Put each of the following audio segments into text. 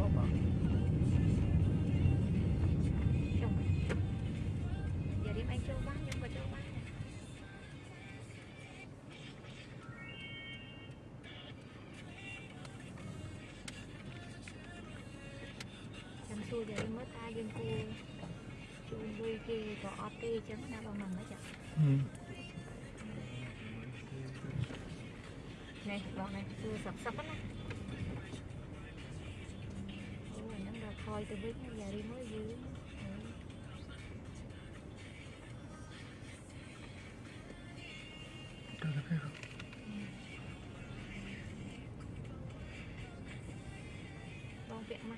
បុកបងចុះយារីឯងចូលបានខ្ញុំក៏ចូលបានដែរចាំសួរ ហ្នឹងដល់ថយទៅវិញយ៉ារីមើលយឺនបងពាក់ម៉ា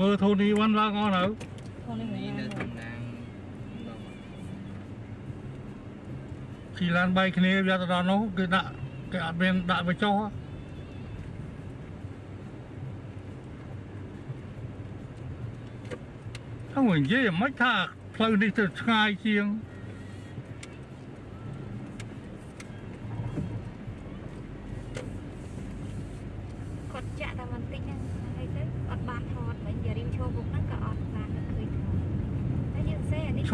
មើលធូនីវ៉ាន់ឡើងអស់នៅខ្លួននេះនេះមិននៅណាក្នុងណាងបងភីឡានបែកគ្នាវាទៅដល់នោះគេដាក់គេអត់មានដាក់បញ្ចុះហ្នឹងនិយាយមិនថាផ្លូវនេះទៅឆ្ងាយជាង គាត់ចាក់តែបន្តិចហ្នឹងហើយទៅអត់បានថតវិញយ៉ារីឈរមុខហ្នឹងក៏អត់បាននឹកឃើញថតតែយើង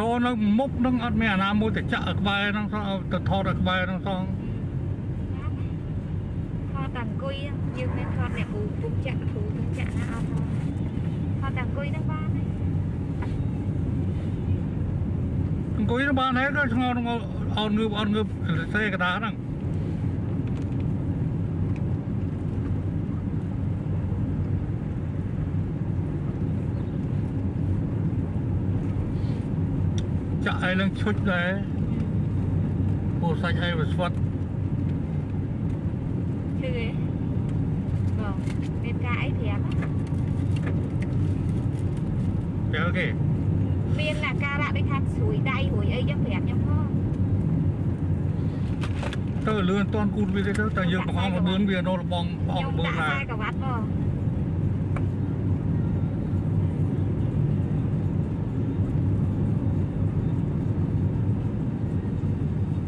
សេអានេះឈរនៅមុខនឹងអត់មានអាណាមួយទៅចាក់ឲ្យក្បែរហ្នឹងសោះឲ្យទៅថតឲ្យក្បែរហ្នឹងសោះថតតែអង្គុយយើងមានថតអ្នកគ្រូពុំចាក់គ្រូពុំចាក់ណាអត់ថតថតតែអង្គុយហ្នឹងបានហើយអង្គុយនៅបានហើយក៏ឆ្ងល់នឹងអត់ងើបអត់ងើបសេកដាហ្នឹង ចាក់ឲ្យនឹងឈុចដែរពោះសាច់ឲ្យវាស្វិតឈឺទេបងមានការអីប្រាប់ប្រាប់គេមានអាការៈដូចថាស្រួយដៃរួយអីចឹងប្រាប់ខ្ញុំផងទៅលឿនតន់គូតវាទេទៅតែយើងបង្អស់មកបឿនវានៅរបងបោខ្ញុំបឿនដាក់ណាខ្សែក្រវ៉ាត់បង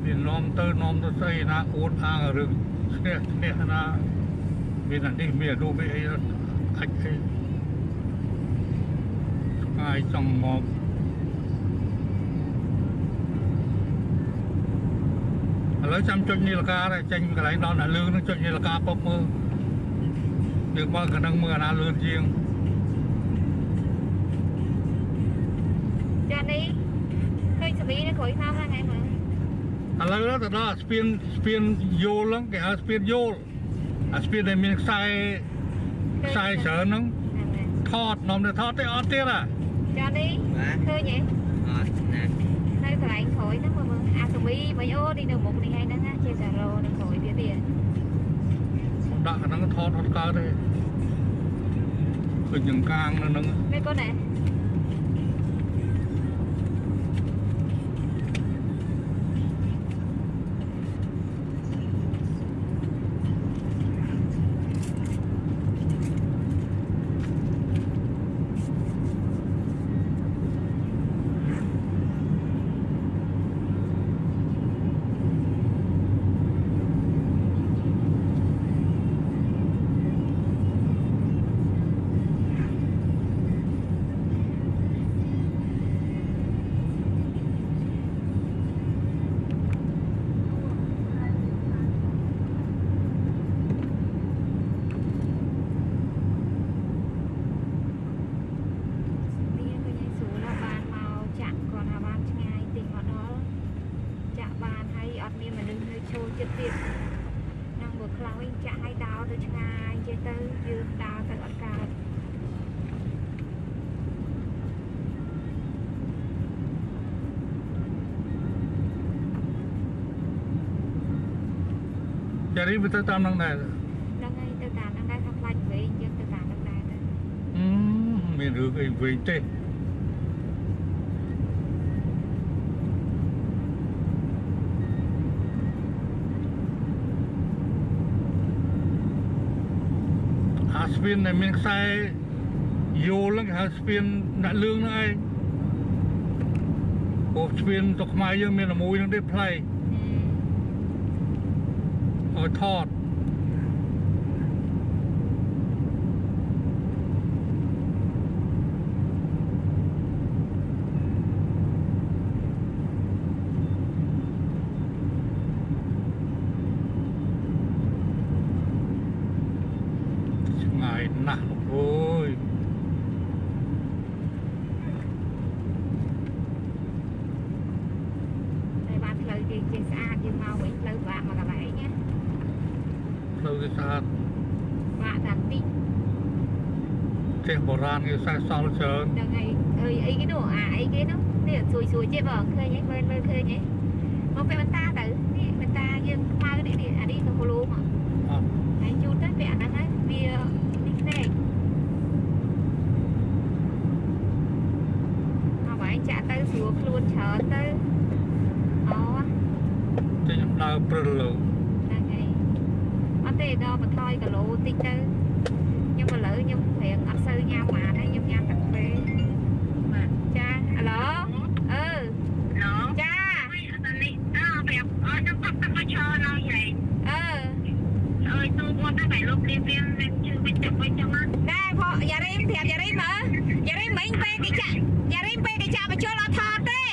មាននាំ ទៅនាំទៅស្អីណាអួតអាងរឿងឈ្នះឈ្នះណាមានអានេះមានរូបអីអាចអីស្ងាយចង់មកឥឡូវចាំចុចនីលកាដែរចេញកន្លែងដល់អ្នកលឿននឹងចុចនីលកាពុកមើលយើងមកកណ្ដឹងមើលអាណាលឿនជាងចានេះឃើញសមីនៅក្រួយថាហ្នឹងឯងមើល ឥឡូវទៅដល់ស្ពានស្ពានយូលហ្នឹងគេហៅស្ពានយូលអាស្ពានដែលមានខ្សែខ្សែច្រើនហ្នឹងថតនំទៅថតទេអត់ទៀតអាចានេះបាទឃើញទេអត់ណានៅកន្លែងក្រួយហ្នឹងមើលមើលអាសមីមិនអូនេះនៅមុខនេះហើយហ្នឹងណាជាសារ៉ូនៅក្រួយទៀតទៀតដាក់អាហ្នឹងថតអត់កើតទេឃើញយ៉ាងកាងនៅហ្នឹងមែនប៉ុណ្ណា រីវាទៅតាមនឹងដែរហ្នឹងហើយទៅតាមហ្នឹងដែរថាខ្លាចវិញយើងទៅតាមហ្នឹងដែរទៅអឺមានរឿងអីវិញទេអាស្ពានដែលមានខ្សែយូលហ្នឹងគេហៅស្ពានដាក់លឿងហ្នឹងឯងពោស្ពានទៅខ្មែរយើងមានតែមួយហ្នឹងទេផ្លែ កឲ្យថត ឆ្ងាយណាស់លោកអើយ តែបានផ្លូវគេចេះស្អាតយើងមកវិញផ្លូវបាក់មកកន្លែងណា ផ្លូវគេស្អាត បាក់តាន់តិច ផ្ទះបុរាណគេ សេះសល់ច្រើនហ្នឹងហើយអើយអីគេនោះអាអីគេនោះនេះសួយសួយចេះបងឃើញហ៎មើលមើលឃើញហ៎មកពេលបន្តាទៅនេះបន្តាយើងខ្មៅនេះនេះអានេះទៅហូឡូមកអត់ហើយជូតទៅពេលអាហ្នឹងហើយវានេះផ្នែកមកបងចាក់ទៅស្រួលខ្លួនច្រើនទៅអូតែខ្ញុំដើរព្រិលលើហ្នឹងហើយអត់ទេដល់បន្ថយគីឡូតិចទៅ ខ្ញុំឥឡូវខ្ញុំរៀងអត់សូវញ៉ាំបានហើយខ្ញុំញ៉ាំតែកាហ្វេបាទចាហៅឡូអឺឡូចាអានេះអើប្រាប់អត់ទៅទឹកមកឈរនៅយាយអឺអើយទូមកទៅបែរលុបលៀបលៀបនឹងជឿវិញទៅវិញចឹងណាដែរផយ៉ារីមប្រាប់យ៉ារីមមើលយ៉ារីមមិញពេលគេចាក់យ៉ារីមពេលគេចាក់បញ្ចូលអត់ថតទេ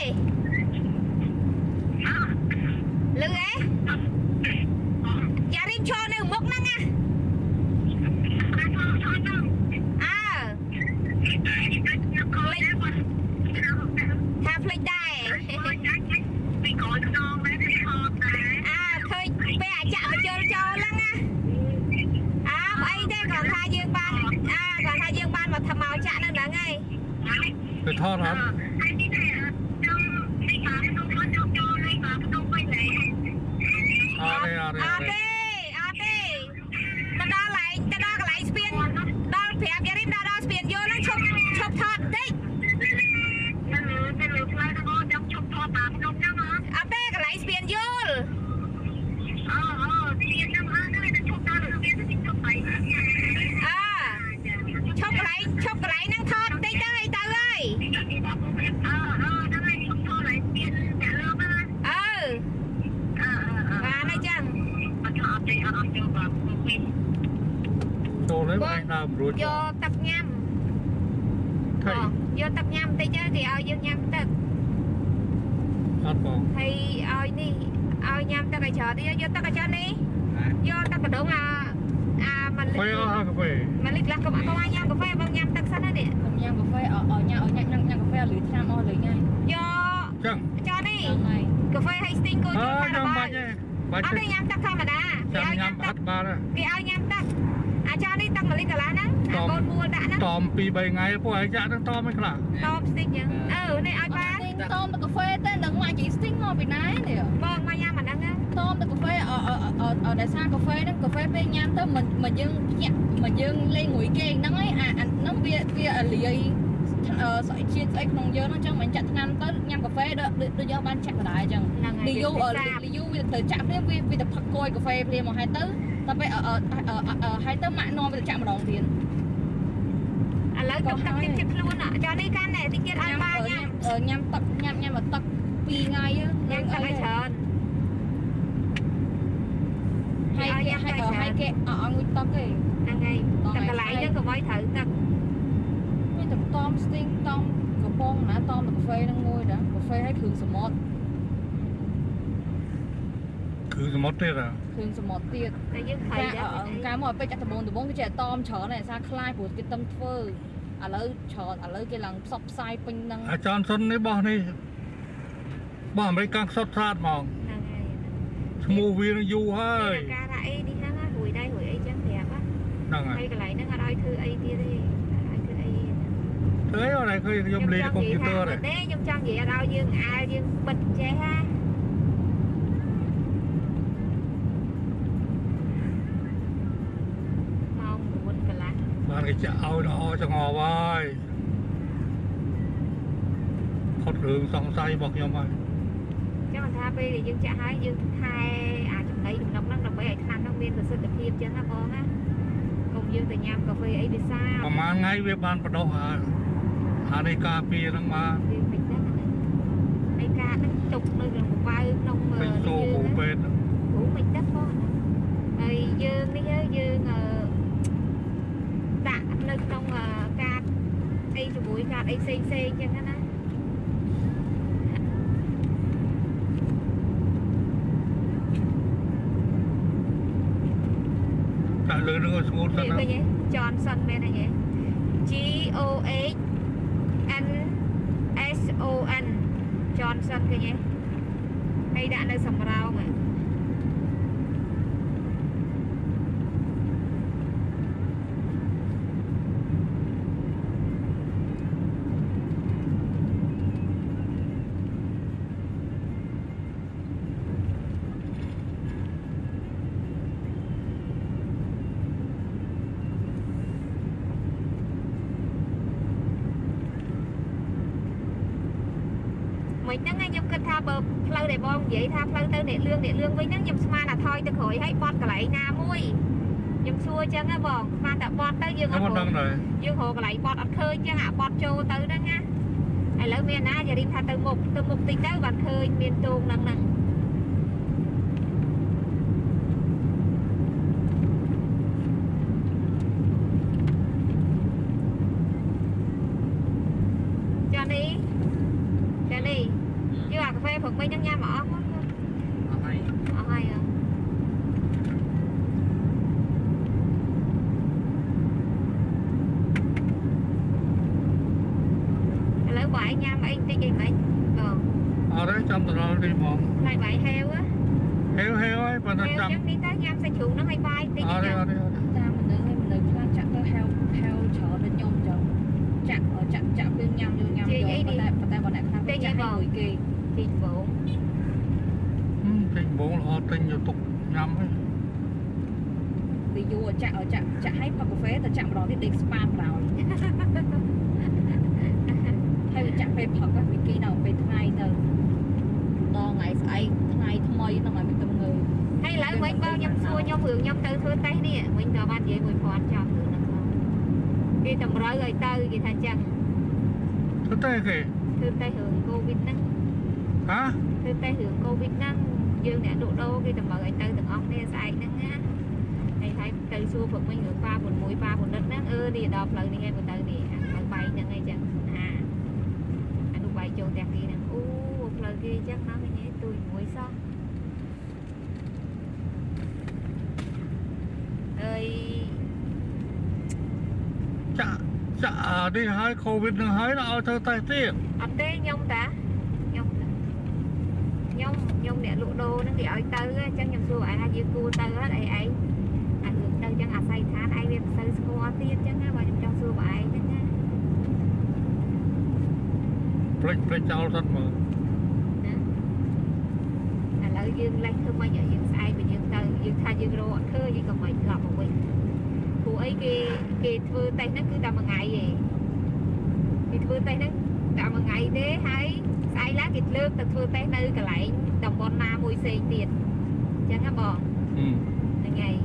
3ថ្ងៃពួកឯងចាក់នឹងតមមិនខ្លះតបស្ទីកចឹងអឺនេះឲ្យបានទិញតមទៅកាហ្វេទៅនឹងមកជីស្ទីងមកពីណានេះបងមកញ៉ាំអាហ្នឹងណាតមទៅកាហ្វេអអដោយសារកាហ្វេហ្នឹងកាហ្វេពេលញ៉ាំទៅមិនមិនយើងភ្ញាក់មិនយើងលេងងួយគេហ្នឹងហើយអាហ្នឹងវាវាលាយអឺស្អីជាតិស្អីក្នុងយើងហ្នឹងចឹងមិនចាក់ថ្នាំទៅញ៉ាំកាហ្វេដូចដូចយើងបានចាក់ដដែលចឹងហ្នឹងហើយលីយូលីយូវាទៅចាក់ព្រាមវាវាទៅផឹកគយកាហ្វេព្រាមមកហើយទៅតែពេលហើយទៅម៉ាក់នាំវាទៅចាក់ម្ដងទៀត ឥឡូវទឹកទឹកតិចចិត្តខ្លួនអចានេះកាន់តែតិចទៀតឲ្យបានញ៉ាំញ៉ាំទឹកញ៉ាំញ៉ាំមកទឹក2ថ្ងៃញ៉ាំទឹកឲ្យច្រើនហើយគេហើយហើយគេអត់ងុយទឹកទេហ្នឹងហើយទឹកកន្លែងហ្នឹងក៏ឲ្យត្រូវទឹកមានតែតមស្ទីងតមកំប៉ុងណាតមកាហ្វេហ្នឹងមួយដែរកាហ្វេឲ្យគ្រឿងសមុទ្រគឺសមុទ្រទៀតហ៎គ្រឿងសមុទ្រទៀតតែយើងខៃកាដែរកាលមកពេជ្រចាក់ដំបងដំបងគេចេះតមច្រើនតែសារខ្លាយព្រោះគេតឹងធ្វើ ឥឡូវច្រើនឥឡូវគេឡើងផ្សព្វផ្សាយពេញហ្នឹងអាចនសុននេះបោះនេះបោះអាមេរិកកាំងខ្សត់ស្រាតហ្មងហ្នឹងហើយឈ្មោះវានឹងយូរហើយការថាអីនេះហ្នឹងរួយដែររួយអីចឹងប្រាប់ណាហ្នឹងហើហើយកន្លែងហ្នឹងអត់ឲ្យធ្វើអីទៀតទេអត់ឲ្យធ្វើអីធ្វើអីអត់ឯងឃើញខ្ញុំលេងកុំព្យូទ័រទេទេខ្ញុំចង់និយាយអត់ឲ្យយើងអាលយើងបិទចេះហា គេចាក់ឲ្យល្អចង្អល់ហើយផុតរឿងសង្ស័យរបស់ខ្ញុំហើយចឹងមិនថាពេលដែលយើងចាក់ហើយយើងថែអាចំណីដំណុកហ្នឹងដើម្បីឲ្យថ្នាំហ្នឹងមានប្រសិទ្ធភាពចឹងណាបងណាកុំយើងទៅញ៉ាំកាហ្វេអីវាសាប្រហែលថ្ងៃវាបានបដោះអាអានេះការពារហ្នឹងមកវាមិនដឹងណាហើយការហ្នឹងទុកនៅក្នុងកប៉ៅក្នុងអឺពេញចូលយើងគ្រូណាពេទ្យគ្រូមិនដឹងបងណាហើយយើងនេះហើយយើងអឺដាក់នៅក្នុងអឺកាតអីជាមួយកា តអីផ្សេងផ្សេងចឹងណាដាក់លើនឹងឲ្យស្ងួតសិននេះណាឃើញទេ Johnson មែនទេ G O H N S O N Johnson ឃើញទេហើយដាក់នៅសំរោងហ៎មិនហ្នឹងឯងខ្ញុំគិតថាបើ ផ្លូវដែលបងនិយាយថាផ្លូវទៅអ្នកលឿងអ្នកលឿងវិញហ្នឹងខ្ញុំស្មានថាថយទៅក្រោយហើយបត់កន្លែងណាមួយខ្ញុំសួរអញ្ចឹងហ៎បងស្មានតែបត់ទៅយើងខ្ញុំអមិនត់ដឹងដែរយើងរកកន្លែងបត់អត់ឃើញអញ្ចឹងអាបត់ចូលទៅហ្នឹងណាឥឡូវមានណាយារីថាទៅមុខទៅមុខតិចទៅបានឃើញមានទងហ្នឹងហ្នឹងចានេះចានេះយកអាកាហ្វេព្រឹកមិញហ្នឹងញ៉ាំមកអស់មក អស់ហើយ អស់ហើយអឺ ឥឡូវបើឯងញ៉ាំអីបន្តិចអីមិនបងអត់ទេចាំទៅដល់នេះហ្មងខ្លាចបាយហេវហ៎ហេវហេវហើយប៉ុន្តែហេវចាំចឹងនេះទៅញ៉ាំសាច់ជ្រូកហ្នឹងឲ្យបាយបន្តិចអត់ទេញ៉ាំអត់ទេអត់ទេតាមមនុស្សឲ្យមនុស្សខ្លះចាក់ទៅហៅហៅច្រើនដូចខ្ញុំចឹងចាក់ចាក់ចាក់ពេលញ៉ាំយកញ៉ាំយកប៉ុន្តែប៉ុន្តែបើអ្នកខ្លះចាក់ឲ្យមួយគេទីដំបូងហឹមពេញបងល្អទិញយកទុកញ៉ាំហើយពីយូរចាក់ចាក់ចាក់ឲ្យផឹកកាហ្វេទៅចាក់ម្ដងទៀតដេកស្ប៉ាក្រោយហើយវាចាក់ ពេលផឹកហ្នឹងវាគីដល់ពេលថ្ងៃទៅដល់ថ្ងៃស្អែកថ្ងៃថ្មីហ្នឹងឲ្យមានទំងើហើយឥឡូវវិញបងខ្ញុំសួរខ្ញុំរឿងខ្ញុំទៅធ្វើតេស្តនេះវិញក៏បាននិយាយមួយគាត់ចប់រឿងហ្នឹងផងគេតម្រូវឲ្យទៅគេថាចឹងទៅទេគេធ្វើតេស្តរឿងកូវីដហ្នឹងហ៎ធ្វើតេស្តរឿងកូវីដហ្នឹងយើងអ្នកលក់ដូរគេតម្រូវឲ្យទៅទាំងអស់គ្នាស្អែកហ្នឹងណាហើយហើយទៅសួរព្រឹកមិញរឿងប៉ា6ប៉ាបណ្ឌិតហ្នឹងអឺនេះដល់ផ្លូវនេះហើយមកទៅនេះអាផ្លូវបែកហ្នឹងអីចឹងអាអានោះបែកចូលផ្ទះគេហ្នឹងអូផ្លូវគេ ចឹងណាឃើញទេទួយមួយសោះអើយចាក់ចាក់អានេះហើយកូវីដនឹងហើយដល់ឲ្យធ្វើតេស្តទៀតអត់ទេខ្ញុំតាខ្ញុំតាខ្ញុំខ្ញុំអ្នកលក់ដូរហ្នឹងគេឲ្យទៅអញ្ចឹងខ្ញុំសួរឯងថាយើងគួរទៅអត់អីឯងអារឿងទៅអញ្ចឹងអាស័យដ្ឋានឯងវាមិនសូវស្គាល់ទៀតអញ្ចឹងណាបើខ្ញុំចង់សួរបងឯងហ្នឹងណាព្រិចព្រិចចោលសិនមើលឥឡូវ យើងលេះធ្វើម៉េចឲ្យយើងស្អែកបើយើងទៅយើងថាយើងរកអត់ឃើញយើងក៏មិនក្លាប់មកវិញព្រោះអីគេគេធ្វើតេស្តហ្នឹងគឺតែមួយថ្ងៃឯងគេធ្វើតេស្តហ្នឹងតែមួយថ្ងៃទេហើយស្អែកឡើងគេលើកទៅធ្វើតេស្តនៅកន្លែងតំបន់ណាមួយផ្សេងទៀតអញ្ចឹងណាបងហឹមហ្នឹងហើយ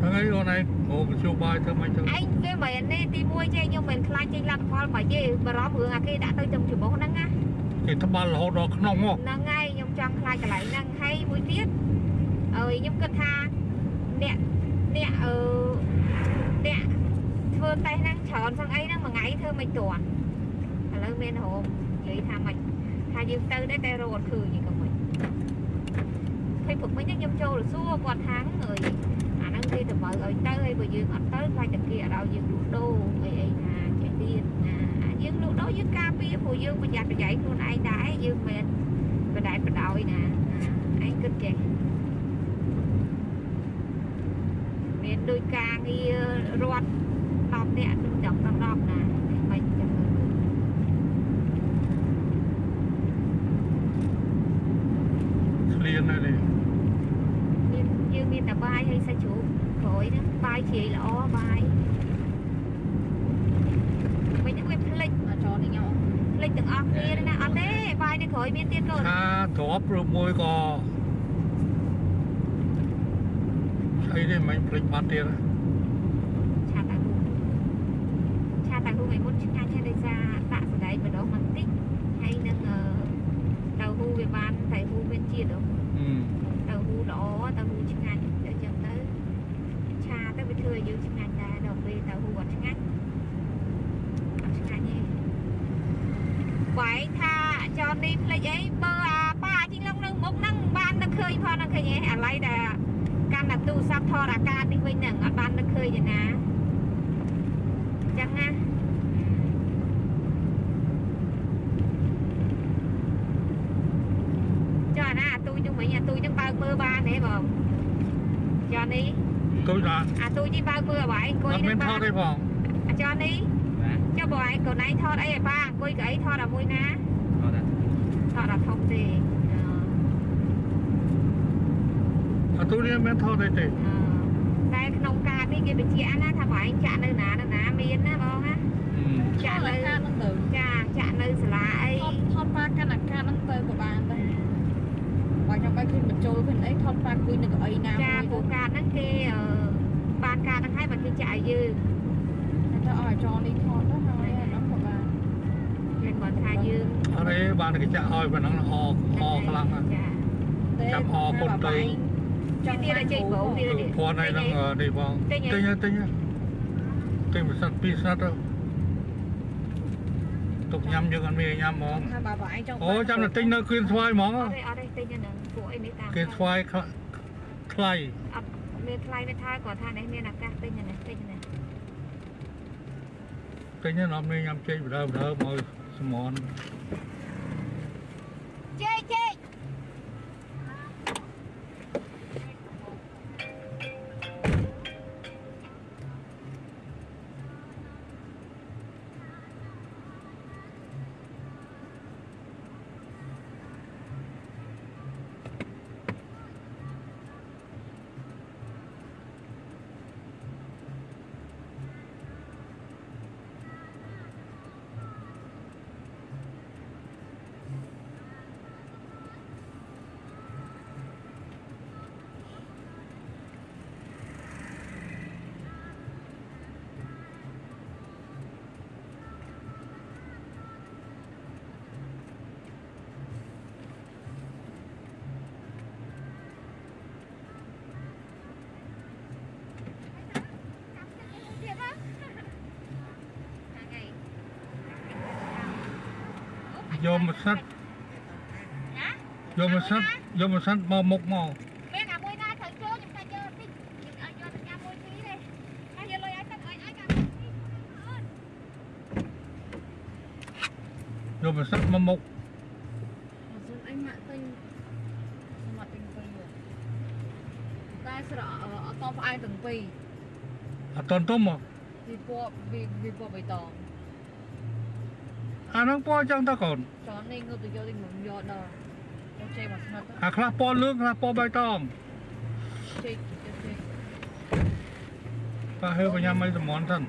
ថ្ងៃអូនឯងអូកជួបាយធ្វើមិនទៅឯងវាមិនមែនទេទីមួយចេះខ្ញុំមិនខ្លាចចេញលទ្ធផលបើទេបារម្ភរឿងអាគេដាក់ទៅចំច្រមុះហ្នឹងណាគេត្បាល់រហូតដល់ក្នុងមកហ្នឹងហើយខ្ញុំ ចង់ខ្លាចកន្លែងហ្នឹងហើយមួយទៀតអើយខ្ញុំគិតថាអ្នកអ្នកអឺអ្នកធ្វើតេស្តហ្នឹងច្រើនសឹងអីហ្នឹងមួយថ្ងៃធ្វើមិនទាន់ឥឡូវមានរោមនិយាយថាមិនថាយើងទៅដែរតែរកអត់ឃើញក៏មិនហើយព្រឹកមិញហ្នឹងខ្ញុំចូលសួរគាត់ថាអើយអាហ្នឹងគេតម្រូវឲ្យទៅហើយបើយើងអត់ទៅខ្លាចតែគេអត់ឲ្យយើងលក់ដូរអីអីថាចេះទៀតណាអាយើងលក់ដូរយើងការពារព្រោះយើងប្រយ័ត្នប្រយែងខ្លួនឯងដែរយើងមិន បដែតបដោយណាឯងគិតចេះមានដូចការងាររត់10នាក់គឺចង់ដល់10ណាមិនចឹងឆ្លៀនហើយនេះមានយើងមានតែបាយហើយសាច់ជ្រូកក្រោយហ្នឹងបាយជ្រាយល្អបាយ មានណាអត់ទេបាយនៅ ក្រោយមានទៀតកូនថាទ្របឬមួយក៏ស្អីទេមិនភ្លេចបាត់ទៀតឆាតៅហ៊ូឆាតៅហ៊ូឯមុនឆ្ងាញ់ហើយដោយសារដាក់សណ្ដែកម្ដងបន្តិចហើយនឹងអឺតៅហ៊ូវាបានតៅហ៊ូមានជាតិហ៎ អឺ តៅហ៊ូល្អតៅហ៊ូឆ្ងាញ់តែអញ្ចឹងទៅឆាទៅវាធ្វើឲ្យយើងឆ្ងាញ់ដែរដល់ពេលតៅហ៊ូអត់ឆ្ងាញ់អត់ឆ្ងាញ់ទេបាយថា ចននេះភ្លេចអីបើអាប៉ាជីងឡងនៅមុខហ្នឹងបាននឹកឃើញផងនឹកឃើញអីអាឡ័យដែលកាន់តែទូរស័ព្ទថតអាកាសនេះវិញហ្នឹងអត់បាននឹកឃើញទេណាអញ្ចឹងណាចុះអាណាអាទូចហ្នឹងវិញអាទូចហ្នឹងបើកមើលបានទេបងចុះនេះទូចដល់អាទូចនេះបើកមើលឲ្យបាយអង្គុយអត់នៅមានថបាតនទេផងអាចុះនេះបាទចុះបងឯងកូនឯងថតអីឲ្យប៉ាអង្គុយក៏អីថតឲ្យមួយណាអត់ដែរ ថតដល់ធំទេអឺអត់ទូចនេះមានថតទេទេអឺតែក្នុងកាតនេះគេបញ្ជាក់ណាថាបងឯងចាក់នៅណានៅណាមានណាបងណាអឺចាក់នៅកាហ្នឹងទៅចាចាក់នៅសាលាអីថតថតប៉ាកាន់អាកាហ្នឹងទៅក៏បានដែរបើចាំបាច់ឃើញបញ្ចូលឃើញអីថតប៉ាគួយនៅកៅអីណាចាមួយពូកាតហ្នឹងគេអឺបានកាតហ្នឹងហើយបើគេចាក់ឲ្យយើងទៅឲ្យចនេះថតទៅហើយអាហ្នឹងក៏បាន គេគាត់ថាយើងអត់ទេបានគេចាក់ឲ្យប៉ុណ្ណឹងអអខ្លាំងណាស់ចាចាប់អគុណទៅចង់ទៀតឲ្យចេញបងទៀតគឺភ័ណ្ឌឲ្យនឹងនេះផងទិញទិឲ្យញទិញទិញមួយសិតពីរសិតទៅទុកញ៉ាំយើងអត់មានញ៉ាំហ្មងថាបើបើឯងចង់អូចាំតែទិញនៅគៀនស្វាយហ្មងអត់ទេអត់ទេទិញហ្នឹងពួកអីនេះតាមគៀនស្វាយខ្លថ្លៃអត់មានថ្លៃមានថយគាត់ថានេះមានឱកាសទិញហ្នឹងទិញហ្នឹងទិញហ្នឹងអត់មានញ៉ាំចេកបដើបដើមក សម យកមួយសិតណាយកមួយសិតយកមួយសិតមកមុខមកមានអាមួយណាត្រូវចូលខ្ញុំថាយកតិចឲ្យយកទៅញ៉ាំមួយពីរទេហើយយកលុយឲ្យទៅឲ្យឲ្យកាយកមួយសិតមកមុខសុំអីម៉ាក់ទិញសម្រាប់ទិញទៅយកតែស្រកអត់តផ្អែមទាំងពីរអត់តន់ទុំមកវាពណ៌វាវាពណ៌បៃតង អាហ្នឹងពណ៌ចឹងតើកូនចននេះងើបទៅយកទីងំយកដល់យកចេកមកស្និតទៅអាខ្លះពណ៌លឿងខ្លះពណ៌បៃតងចេកចេកប៉ាហើបញ៉ាំឲ្យសមនសិន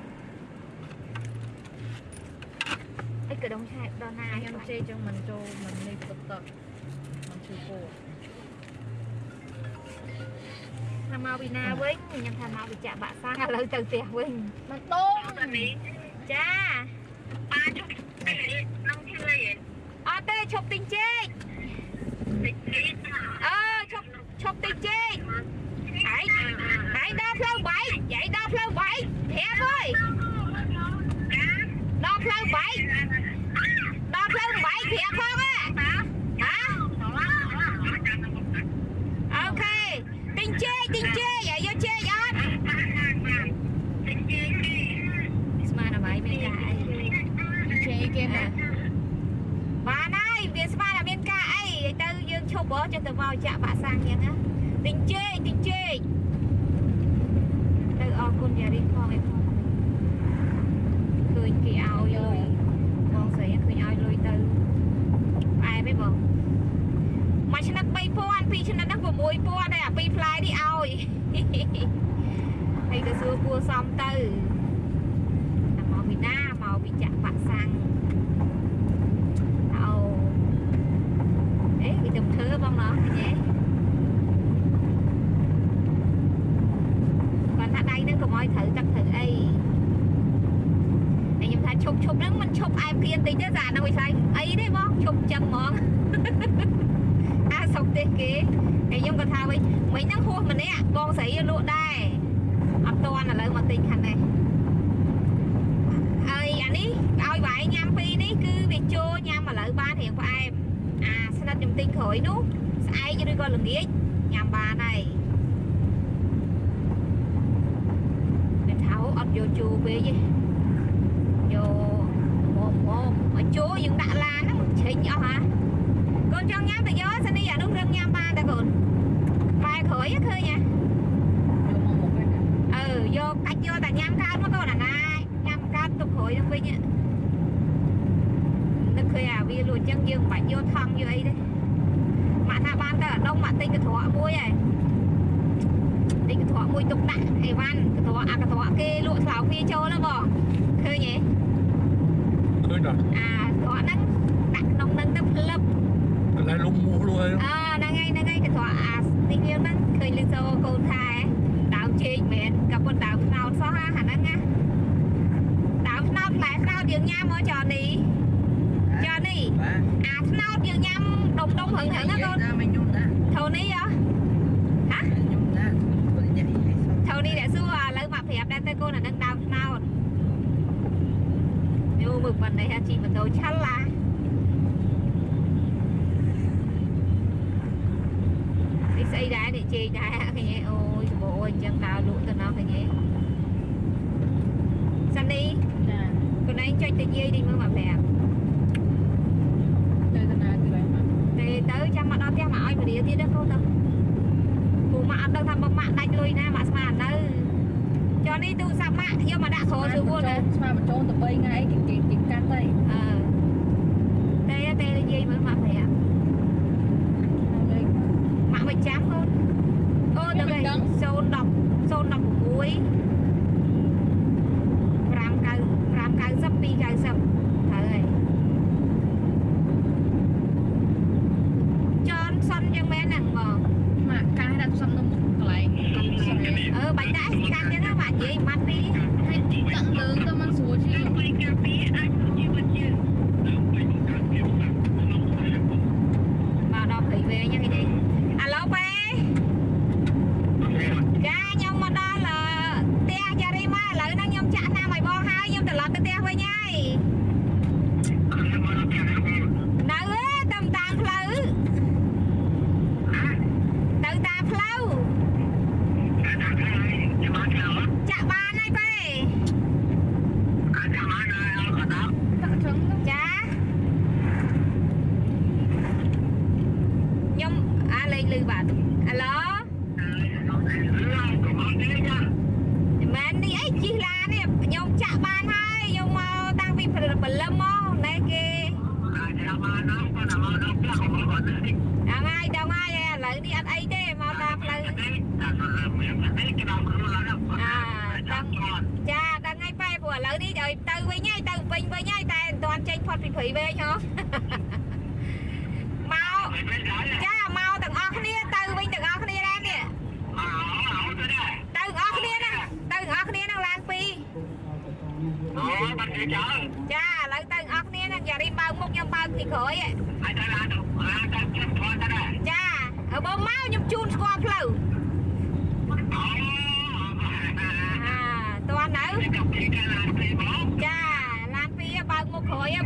អីកដងឆែកដល់ណាខ្ញុំចេកចឹងមិនចូលមិននេះទឹកទឹកមិនឈឺពោះថាមកពីណាវិញខ្ញុំថាមកពីចាក់បាក់សាំងឥឡូវទៅផ្ទះវិញមិនតងនេះចាប៉ាជុំน้ អឺឈប់ឈប់ទិញចេកហើយហើយដល់ផ្លូវបែកយាយដល់ផ្លូវបែកប្រាប់អើយដល់ផ្លូវបែកដល់ផ្លូវបែកប្រាប់ផងហ៎ហ៎អូខេទិញចេកទិញចេកហើយយកចេកអត់ស្មានអ្វីមានការអី ចេកគេមក បានហើយវាស្មានតែមានការអីហើយទៅ យើងឈប់ហ៎ចេះទៅមកចាក់បាក់សាំងយ៉ាងណាទិញជេកទិញជេកទៅអរគុណយ៉ារីផងអីផងឃើញគេឲ្យលុយបងស្រីឃើញឲ្យលុយទៅផ្អែមឯងបងមួយឆ្នាំ3000ពីរឆ្នាំហ្នឹង6000ហើយអាពីរផ្លែនេះឲ្យហើយទៅសួរគួរសមទៅតែមកពីណាមកពីចាក់បាក់សាំង Lọt? យនឹងវិញនឹកឃើញអាវាលួចចឹងយើងមិនបាច់យកថង់យកអីទេមកថាបានទៅអាដុំមកទិញកត្រក់មួយហើយទិញកត្រក់មួយទុកដាក់អីវ៉ាន់កត្រក់អាកត្រក់គេលក់ស្លោកវាចូលណាបងឃើញទេឃើញដល់អាកត្រក់ហ្នឹងដាក់ក្នុងហ្នឹងទៅផ្លឹបកន្លែងលុកមួកលុយអើ đầu chăn lá đi xây đá để chê đá cái nhé ôi bộ ơi chân tao lũ tao nó cái nhé săn đi con ấy cho tự nhiên đi mới mà bè để tới chăm mặt đó theo mà ơi mà đi tiếp đó cô tao ពួកម៉ាក់អត់ដឹងថាមកម៉ាក់ដាច់លុយណាម៉ាក់ស្មាននៅ នេះទូរស័ព្ទម៉ាក់យកមកដាក់ក្រោយជើងវល់ណាស្មាមិនចូលទៅ3ថ្ងៃគេគេគេកាត់ទៅអឺតែតែនិយាយមើលម៉ាក់ប្រាប់ម៉ាក់មិនចាំកូន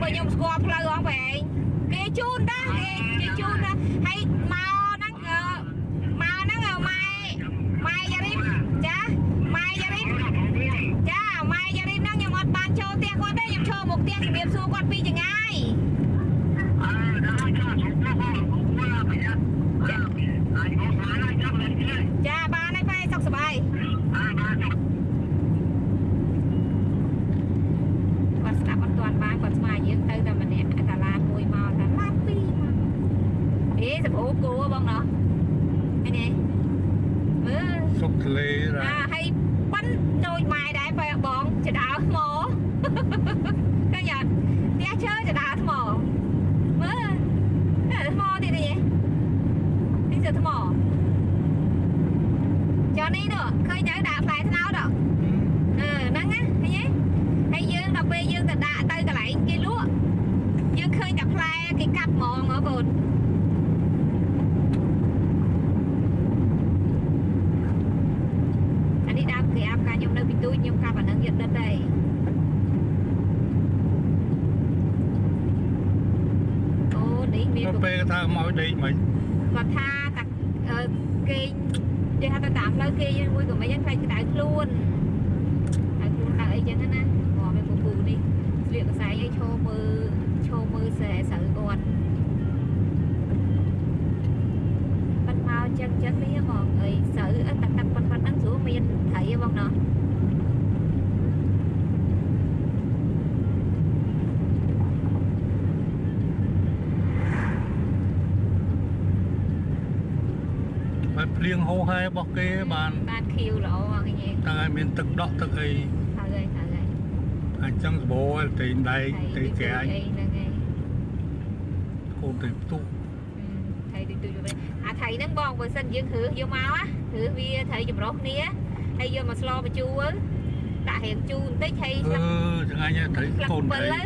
ពួកខ្ញុំស្គាល់ផ្លូវអងវែងគេជូនដែរគេជូនដែរ ថាមកដេកមិនគាត់ថាតាអឺគេងគេថាទៅតាមផ្លូវគេយើងមួយក៏មិនយ៉ាងខ្លាចក្តៅខ្លួនក្តៅខ្លួនក្តៅអីចឹងណាងាប់ឯពូពូនេះស្លៀកកសែងឲ្យឈោមើលឈោមើលស្រីស្រូវគាត់បាត់មកចឹងចឹងនេះហ្មងអីស្រូវអឺតាតាប៉ុណ្ណឹងហ្នឹងស្រួលមានត្រីហ៎បងណោះ បាន ភ្លៀងហូរហែរបស់គេបានបានខៀវល្អអញ្ចឹងតែឲ្យមានទឹកដក់ទឹកអីហើយហើយហើយអញ្ចឹងសបោតែងដែកតែក្រាញអីហ្នឹងហើយកូនទៅផ្ទុះថៃទៅទូចទៅអាថៃហ្នឹងបងបើសិនយើងគ្រើសយកមកណាគ្រើសវាថៃចម្រុះគ្នាហើយយកមកស្លបញ្ជូរដាក់រៀងជូរបន្តិចហើយអឺចង្អាញ់ត្រីផ្លឹកកូនពិលត្រី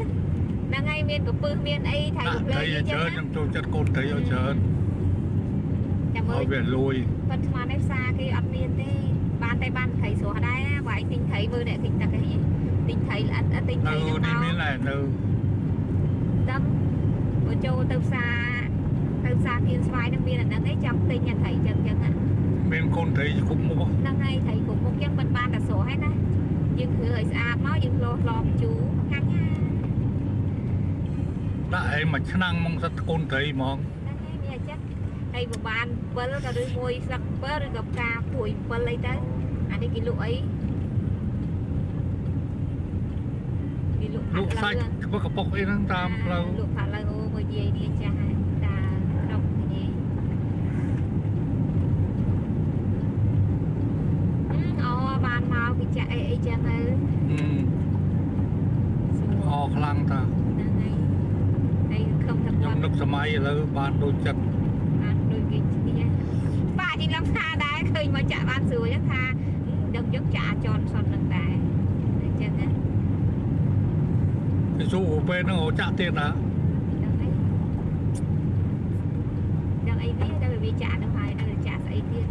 ហ្នឹងហើយមានកពឹសមានអីថៃដាក់ផ្លេត្រីអីឲ្យចឹច្រើនងខ្ញុំចូលចិត្តកូនត្រីឲ្យច្រើនចាំ មើឲ្យលវាលួយប៉ុន្តែស្មានឯផ្សារគេអត់មានទេបានតែបានត្រីស្រស់ដែរណាបើឯងទិញត្រីមើលអ្នកទិញទឹកអីទិញត្រីល្អិតទិញនៅត្រីហ្នឹងនេះមកមានដែរនៅដឹងបើចូលទៅផ្សារទៅផ្សារគៀនស្វាយហ្នឹងមានអាហ្នឹងឯងចង់ទិញអាត្រីចឹងចឹងណាមានកូនត្រីគ្រប់មុខហ្នឹងហើយត្រីគ្រប់មុខចឹងមិនបានតែស្រស់ហើយណាយើងគ្រើឲ្យស្អាតមកយើងលោះឡំជូរកាញ់ណាដាក់ឯងមួយឆ្នាំងមកសិតកូនត្រីហ្មង ហើយបើបាន7ក៏ឬមួយស្លឹក7ឬក៏ផ្កាព្រួយ7អីទៅអានេះគេលក់អីគេលក់លក់សាច់ក្បឹកកប៉ុកអីហ្នឹងតាមផ្លូវលក់ផាឡូវអូមួយយាយនេះចាស់ហើយតាក្នុងនេះអូបានមកគេចាក់អីអីចឹងទៅអឺស្រួលអខ្លាំងតាហ្នឹងហើយហើយខំថាខ្ញុំគាត់នឹកសម័យឥឡូវបានដូចចិត្តបានដូចគេឈ្នះ ប៉ាជីឡំថាដែរឃើញមកចាក់បានស្រួលចឹងថាដឹងយកចាក់ចនសុននឹងដែរអញ្ចឹងណាគេស៊ូពេលហ្នឹងហៅចាក់ទៀតណាដឹងអីដឹងអីនេះដល់វាចាក់ទៅហើយដល់ចាក់ស្អីទៀត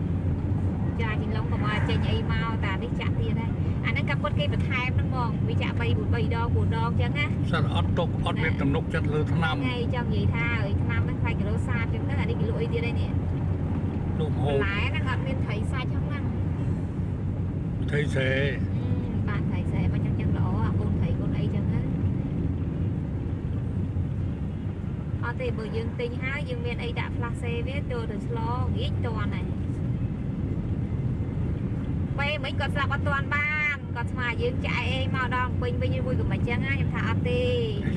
ចាជីឡំក៏មកចេញអីមកតានេះចាក់ទៀតដែរអាហ្នឹងក៏ពុតគេបន្ថែមហ្នឹងហ្មងវាចាក់3 3ដង4ដងចឹងណាសិតអត់ទុកអត់មានទំនុកចិត្តលើថ្នាំថ្ងៃចង់និយាយថាអើយឆ្នាំហ្នឹងខ្លាចគីឡូសាតចឹងទៅអានេះគេលក់អីទៀតឯនេះ លោកហូបន្បលែហ្នឹងអត់មានត្រីសាច់ហ្នឹងណាត្រីស្រែបានត្រីស្រែមកចឹងចឹងល្អអាកូនត្រីកូនអីចឹងទៅអត់ទេបើយើងទិញហើយយើងមានអីដាក់ផ្លាសេវាចូលទៅស្លងាយតន់ហើយពេលមិនគាត់ស្លាប់អត់តន់បានគាត់ស្មាយើងចាក់អីមកដល់ពេញវិញមួយក៏មិនចឹងណាខ្ញុំថាអត់ទេ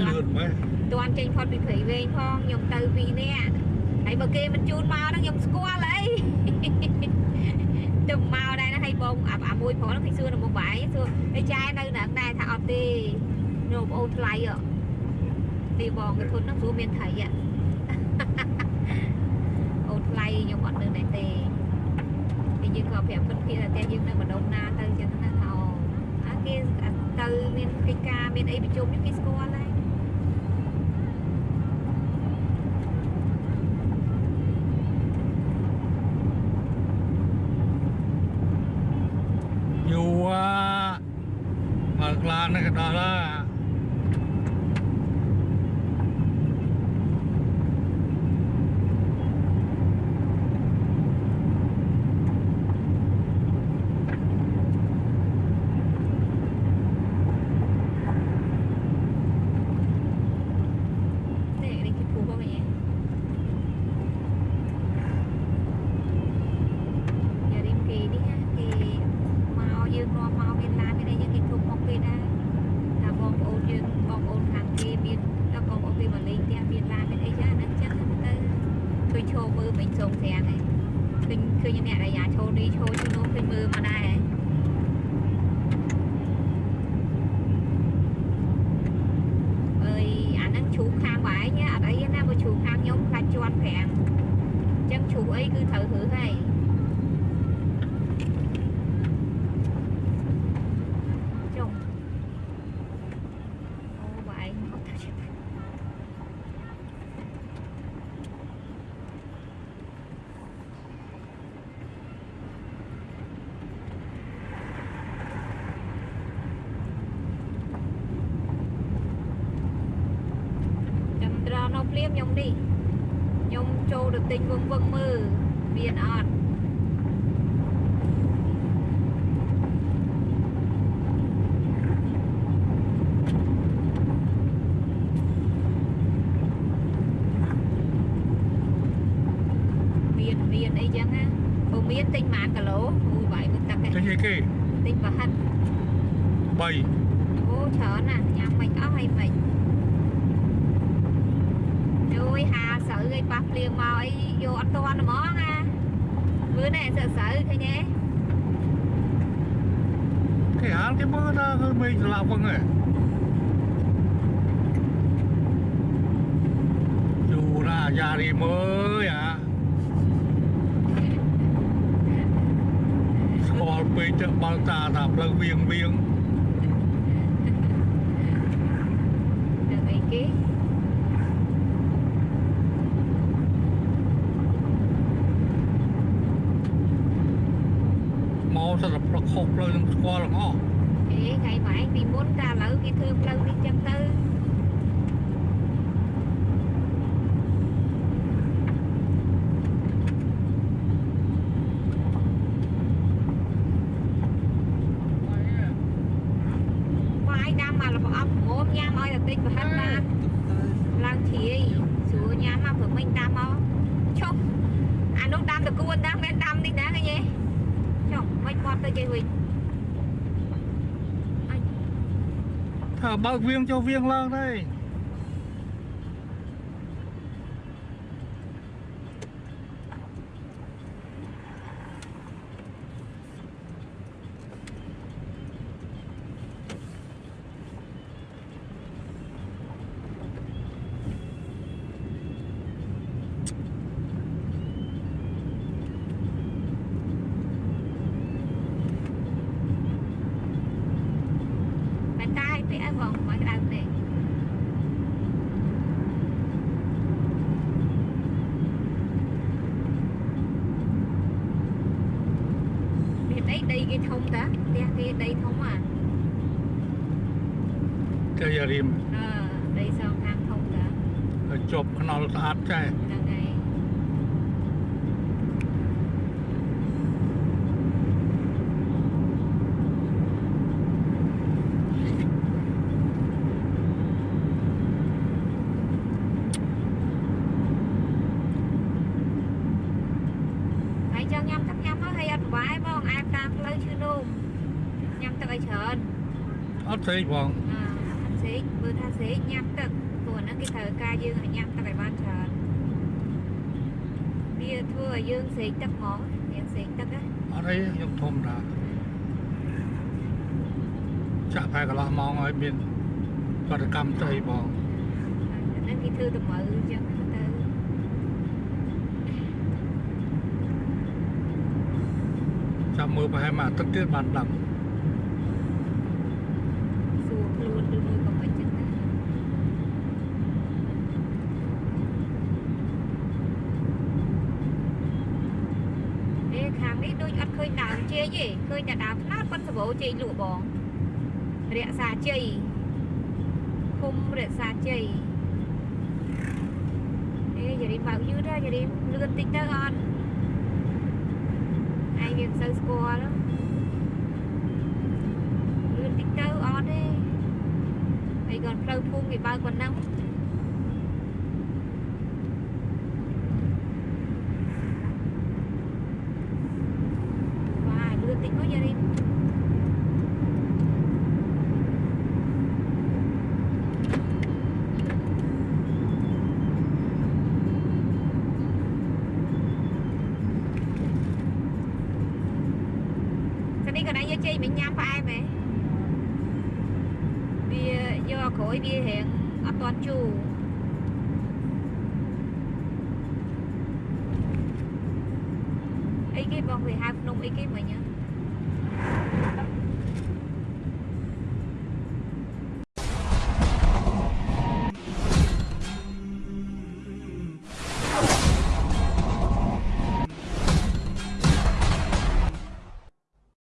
លឿនមែនតន់ចេញផុតពីព្រៃវែងផងខ្ញុំទៅពីរនាក់ហើយបើគេមិនជូនមកហ្នឹងខ្ញុំស្គាល់អី ទៅមកដែរណាហើយបងអាអាមួយប្រុសហ្នឹងគេសួរនៅមុខបាយសួរអីចាយនៅហ្នឹងដែរថាអត់ទេនៅបងអូនថ្លៃអទីបងគេធន់ហ្នឹងព្រោះមានថៃអអូនថ្លៃខ្ញុំអត់នៅដែរទេហើយយើងក៏ប្រាប់ពិតភាថាតែយើងនៅម្ដុំណាទៅចឹងណាថាអូអាគេទៅមានកិច្ចការមានអីប្រជុំនេះគេស្គាល់ដែរយូរបើក្លានេះក៏ដល់ហើយ ទេនេះគេពូបងឯងយ៉ារីមគេនេះណាគេមកយើងនាំមកមានឡានមានអីយើងគេគ្រប់មកគេដែរថាបងប្អូនយើងបងប្អូនខាងគេមានដល់បងប្អូនគេមកលេងផ្ទះមានឡានមានអីចឹងហ្នឹងចឹងទៅឃើញឈោ មើលមិនសងស្រាំងឯងឃើញឃើញអ្នកអាយ៉ាឈោនេះឈោឈោនោះឃើញមើលមកដែរអើយអាហ្នឹងជ្រូកខាងបងឯងអត់អីទេណាបើជ្រូកខាងខ្ញុំខ្លាចជាន់ប្រាំងអញ្ចឹងជ្រូកអីគឺត្រូវរើសហើយចុះអូបងឯងអត់ទៅជិះ ភ្លាម ខ្ញុំនេះខ្ញុំចូលទៅទិញវឹងវឹងមើលមានអត់មានមានអីចឹងណាបើមានទិញប៉ុន្មានគីឡូអូយបាយមិនទឹកទេចេញអីគេទិញប្រហិត3អូច្រើនណាស់ញ៉ាំមិនអស់ហើយមិនអូ យហាស្រូវឲ្យប៉ះភ្លៀងមកអីយកអត់ទាន់ហ្មងណាមើលណែស្រូវស្រូវឃើញទេគេហាលគេមើលថាគឺមេឃស្លាប់ហ្នឹងឯងយូរណាយ៉ារីមើលអាស្គាល់ពេកទៅបើកតាថាផ្លូវវៀងវៀង được ý kiến មកសិតតែប្រខុសផ្លូវនឹងស្គាល់ទាំងអស់ ê ngày mãi vì muốn ta lỡ cái thương lâu đi chân tư បាយដាំមកលប្រអប់ងមញ៉ាំឲ្យតែតិចប្រហិតបានឡើងជ្រាយស្រួលញ៉ាំមកព្រោះមិញ ដាំមកឈប់អានោះដាំតគួនដាំមិនដាំនេះណាឃើញទេចុះមិនបត់ទៅជិះវិញថាបើកវៀងចុះវៀងឡើងដែរ តែតាយពាក្យអីបងមកក្តៅទេមានអីដីគេធំតាផ្ទះគេដីធំអា ចេះយ៉ារីម អឺដីសងខាងធំតា ឲ្យជប់ខ្នល់ស្អាតចេះ ហ្នឹងហើយ ហើយចង់ញ៉ាំទឹកញ៉ាំមកហើយអត់សុបាយបងអាយតាមផ្លូវឈឺនោមញ៉ាំទឹកឲ្យច្រើន អត់ ស្អីបងអឺអត់សេកបើថាសេកញ៉ាំទឹកព្រោះអាហ្នឹងគេត្រូវការយើងឲ្យញ៉ាំទឹកឲ្យបានច្រើនវាធ្វើឲ្យយើងសេកទឹកហ្មងយើងសេកទឹកណាអត់អីខ្ញុំធំតាចាក់ប្រែកន្លះម៉ោងឲ្យមានបដកម្មស្អីបងអាហ្នឹងគេធ្វើទៅមើលអញ្ចឹងទៅចាំមើលប្រហែលមួយអាទិត្យទៀតបានដឹង សួរខ្លួនឬមួយក៏មិនអញ្ចឹងដែរអេខាងនេះដូចអត់ឃើញដើមជ័យទេឃើញតែដើមខ្នោតប៉ុនសបោ ជ័យលក់បងរក្សាជ័យឃុំរក្សាជ័យអេយារីបើកយឺតហើយយារីលឿនតិចទៅអត់ឯងវាមិនសូវស្គាល់លឿនតិចទៅអត់ទេហើយគាត់ផ្លូវភូមិគេបើកប៉ុណ្ណឹង